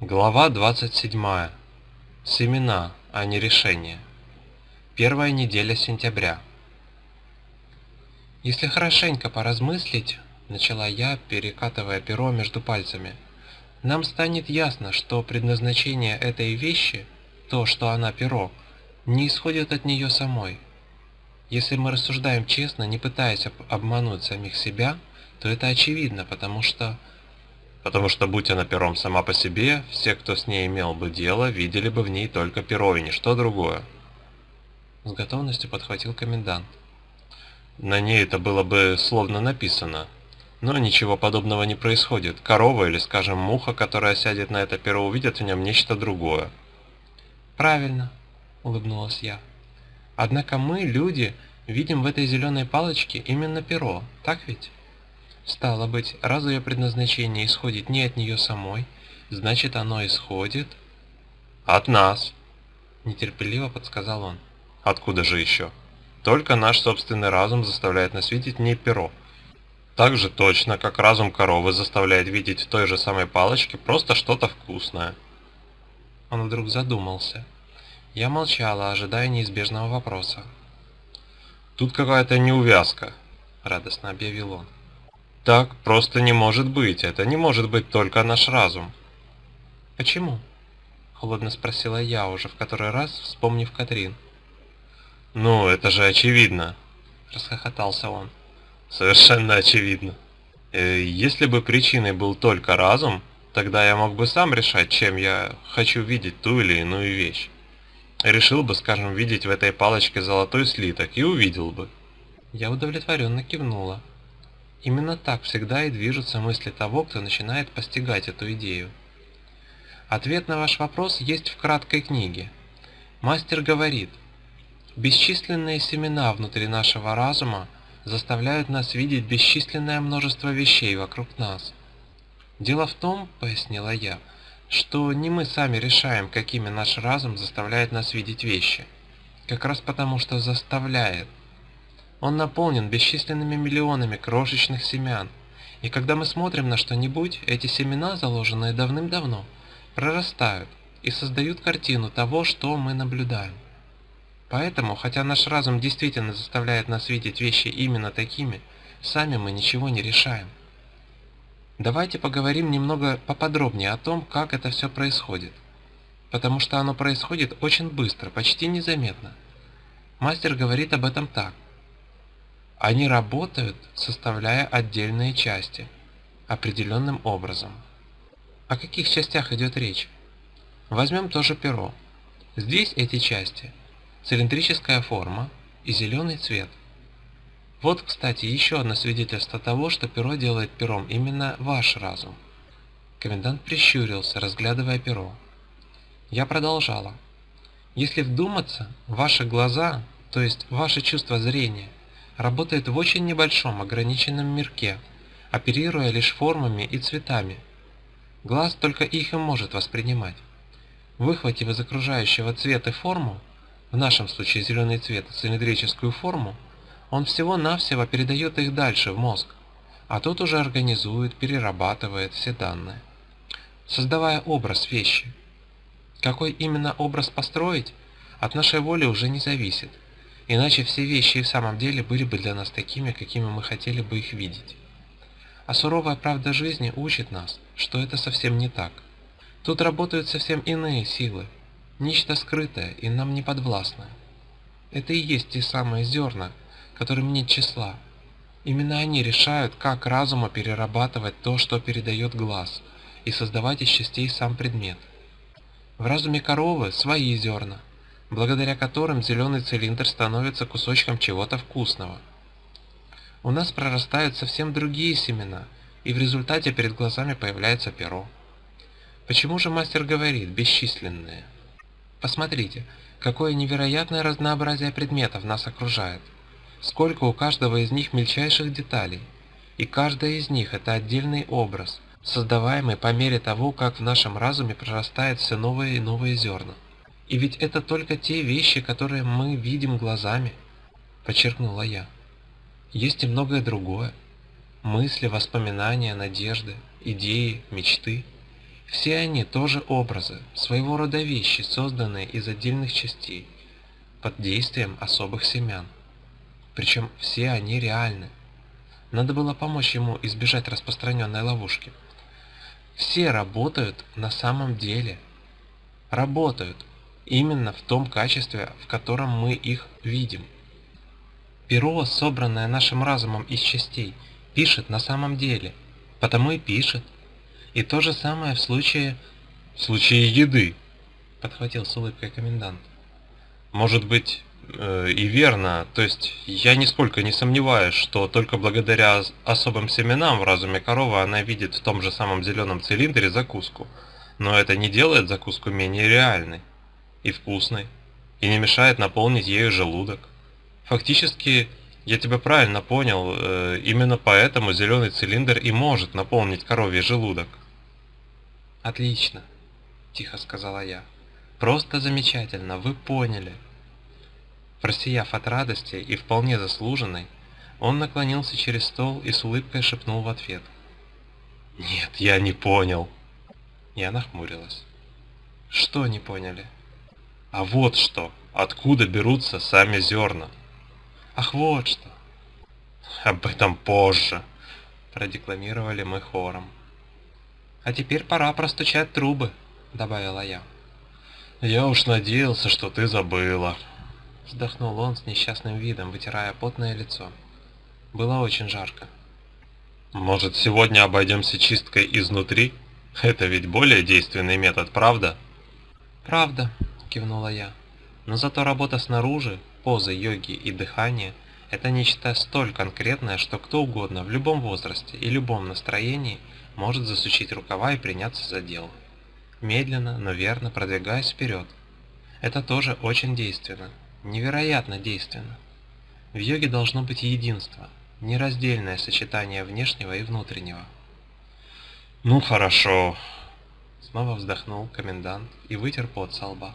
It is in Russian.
Глава 27. Семена, а не решения. Первая неделя сентября. Если хорошенько поразмыслить, начала я, перекатывая перо между пальцами, нам станет ясно, что предназначение этой вещи, то, что она перо, не исходит от нее самой. Если мы рассуждаем честно, не пытаясь обмануть самих себя, то это очевидно, потому что потому что будь она пером сама по себе, все, кто с ней имел бы дело, видели бы в ней только перо и ничто другое. С готовностью подхватил комендант. На ней это было бы словно написано. Но ничего подобного не происходит. Корова или, скажем, муха, которая сядет на это перо, увидят в нем нечто другое. «Правильно», — улыбнулась я. «Однако мы, люди, видим в этой зеленой палочке именно перо, так ведь?» Стало быть, раз ее предназначение исходит не от нее самой, значит оно исходит... От нас, нетерпеливо подсказал он. Откуда же еще? Только наш собственный разум заставляет нас видеть не перо. Так же точно, как разум коровы заставляет видеть в той же самой палочке просто что-то вкусное. Он вдруг задумался. Я молчала, ожидая неизбежного вопроса. «Тут какая-то неувязка», — радостно объявил он. Так просто не может быть. Это не может быть только наш разум. Почему? Холодно спросила я уже в который раз, вспомнив Катрин. Ну, это же очевидно. Расхохотался он. Совершенно очевидно. Э, если бы причиной был только разум, тогда я мог бы сам решать, чем я хочу видеть ту или иную вещь. Решил бы, скажем, видеть в этой палочке золотой слиток и увидел бы. Я удовлетворенно кивнула. Именно так всегда и движутся мысли того, кто начинает постигать эту идею. Ответ на ваш вопрос есть в краткой книге. Мастер говорит, бесчисленные семена внутри нашего разума заставляют нас видеть бесчисленное множество вещей вокруг нас. Дело в том, пояснила я, что не мы сами решаем, какими наш разум заставляет нас видеть вещи. Как раз потому, что заставляет – он наполнен бесчисленными миллионами крошечных семян. И когда мы смотрим на что-нибудь, эти семена, заложенные давным-давно, прорастают и создают картину того, что мы наблюдаем. Поэтому, хотя наш разум действительно заставляет нас видеть вещи именно такими, сами мы ничего не решаем. Давайте поговорим немного поподробнее о том, как это все происходит. Потому что оно происходит очень быстро, почти незаметно. Мастер говорит об этом так – они работают, составляя отдельные части, определенным образом. О каких частях идет речь? Возьмем тоже перо. Здесь эти части – цилиндрическая форма и зеленый цвет. Вот, кстати, еще одно свидетельство того, что перо делает пером именно ваш разум. Комендант прищурился, разглядывая перо. Я продолжала. Если вдуматься, ваши глаза, то есть ваше чувство зрения – работает в очень небольшом ограниченном мирке, оперируя лишь формами и цветами. Глаз только их и может воспринимать. Выхватив из окружающего цвета форму, в нашем случае зеленый цвет, цилиндрическую форму, он всего-навсего передает их дальше в мозг, а тот уже организует, перерабатывает все данные, создавая образ вещи. Какой именно образ построить, от нашей воли уже не зависит – Иначе все вещи и в самом деле были бы для нас такими, какими мы хотели бы их видеть. А суровая правда жизни учит нас, что это совсем не так. Тут работают совсем иные силы, нечто скрытое и нам не подвластное. Это и есть те самые зерна, которым нет числа. Именно они решают, как разуму перерабатывать то, что передает глаз, и создавать из частей сам предмет. В разуме коровы свои зерна – благодаря которым зеленый цилиндр становится кусочком чего-то вкусного. У нас прорастают совсем другие семена, и в результате перед глазами появляется перо. Почему же мастер говорит «бесчисленные»? Посмотрите, какое невероятное разнообразие предметов нас окружает. Сколько у каждого из них мельчайших деталей. И каждая из них – это отдельный образ, создаваемый по мере того, как в нашем разуме прорастает все новые и новые зерна. И ведь это только те вещи, которые мы видим глазами, подчеркнула я. Есть и многое другое. Мысли, воспоминания, надежды, идеи, мечты. Все они тоже образы, своего рода вещи, созданные из отдельных частей, под действием особых семян. Причем все они реальны. Надо было помочь ему избежать распространенной ловушки. Все работают на самом деле. Работают именно в том качестве, в котором мы их видим. Перо, собранное нашим разумом из частей, пишет на самом деле, потому и пишет. И то же самое в случае... В случае еды, подхватил с улыбкой комендант. Может быть, и верно, то есть я нисколько не сомневаюсь, что только благодаря особым семенам в разуме коровы она видит в том же самом зеленом цилиндре закуску. Но это не делает закуску менее реальной и вкусной, и не мешает наполнить ею желудок. Фактически, я тебя правильно понял, э, именно поэтому зеленый цилиндр и может наполнить коровий желудок. Отлично, тихо сказала я. Просто замечательно, вы поняли. Просияв от радости и вполне заслуженной, он наклонился через стол и с улыбкой шепнул в ответ. «Нет, я не понял». Я нахмурилась. «Что не поняли?» «А вот что! Откуда берутся сами зерна?» «Ах, вот что!» «Об этом позже!» Продекламировали мы хором. «А теперь пора простучать трубы», — добавила я. «Я уж надеялся, что ты забыла», — вздохнул он с несчастным видом, вытирая потное лицо. Было очень жарко. «Может, сегодня обойдемся чисткой изнутри? Это ведь более действенный метод, правда?» «Правда», — кивнула я. «Но зато работа снаружи, позы йоги и дыхание – это нечто столь конкретное, что кто угодно в любом возрасте и любом настроении может засучить рукава и приняться за дело. Медленно, но верно продвигаясь вперед. Это тоже очень действенно, невероятно действенно. В йоге должно быть единство, нераздельное сочетание внешнего и внутреннего. «Ну хорошо», Снова вздохнул комендант и вытер пот со лба.